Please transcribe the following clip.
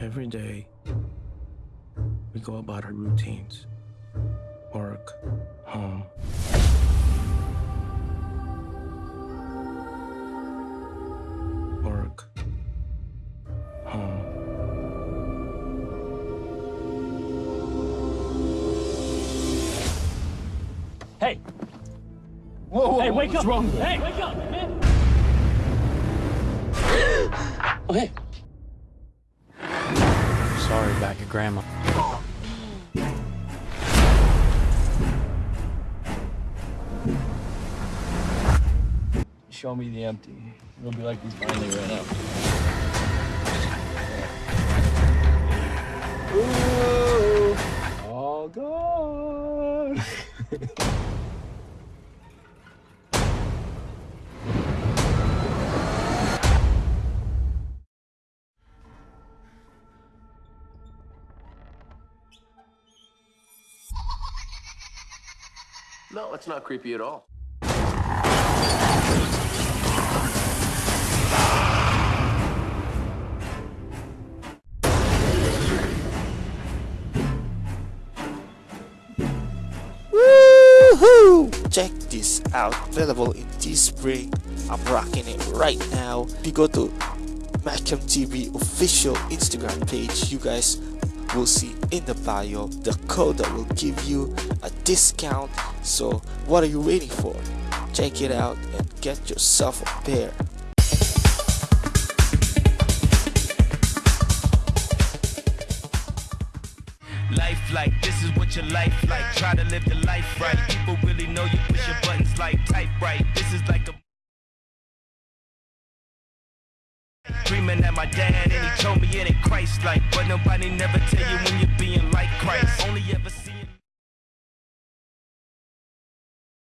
Every day, we go about our routines work, home. Work, home. Hey, Whoa, whoa, hey, wake what's up! wrong? Hey, wake up, man! oh, hey. Sorry about your grandma. Show me the empty. It'll be like we finally ran out. Ooh, all gone. No, it's not creepy at all. Woohoo! Check this out, available in Teespring. I'm rocking it right now. If you go to Macam TV official Instagram page, you guys will see in the bio the code that will give you a discount. So what are you waiting for? Check it out and get yourself a pair. Life like this is what your life like. Try to live the life right. People really know you push your buttons like type right. This is like a Dreaming at my dad and he told me like But nobody never tell you when you're being like Christ. Only ever see